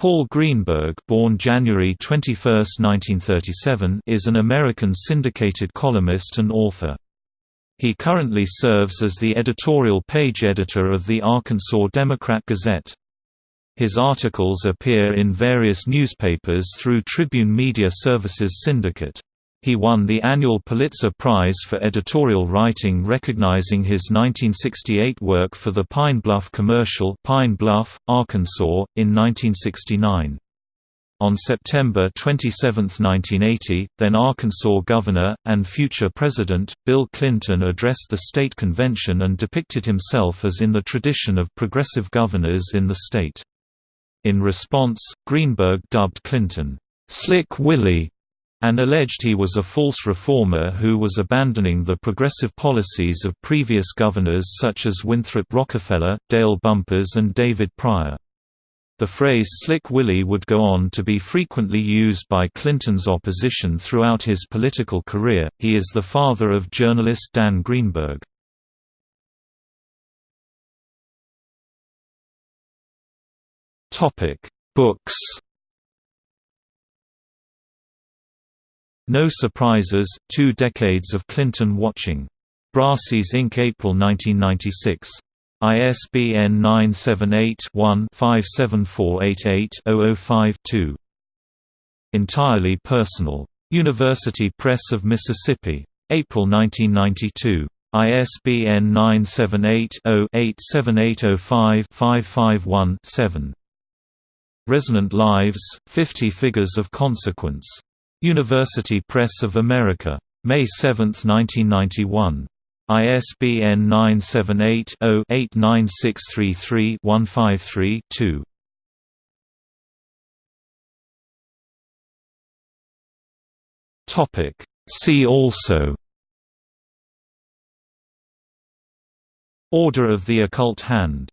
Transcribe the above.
Paul Greenberg born January 21, 1937, is an American syndicated columnist and author. He currently serves as the editorial page editor of the Arkansas Democrat Gazette. His articles appear in various newspapers through Tribune Media Services Syndicate. He won the annual Pulitzer Prize for editorial writing recognizing his 1968 work for the Pine Bluff commercial Pine Bluff, Arkansas, in 1969. On September 27, 1980, then Arkansas Governor, and future President, Bill Clinton addressed the state convention and depicted himself as in the tradition of progressive governors in the state. In response, Greenberg dubbed Clinton, "'Slick Willie' and alleged he was a false reformer who was abandoning the progressive policies of previous governors such as Winthrop Rockefeller, Dale Bumpers and David Pryor. The phrase Slick Willie would go on to be frequently used by Clinton's opposition throughout his political career. He is the father of journalist Dan Greenberg. Topic: Books No Surprises, Two Decades of Clinton Watching. Brassey's Inc. April 1996. ISBN 978-1-57488-005-2. Entirely Personal. University Press of Mississippi. April 1992. ISBN 978-0-87805-551-7. Resonant Lives, 50 Figures of Consequence. University Press of America. May 7, 1991. ISBN 978-0-89633-153-2. See also Order of the Occult Hand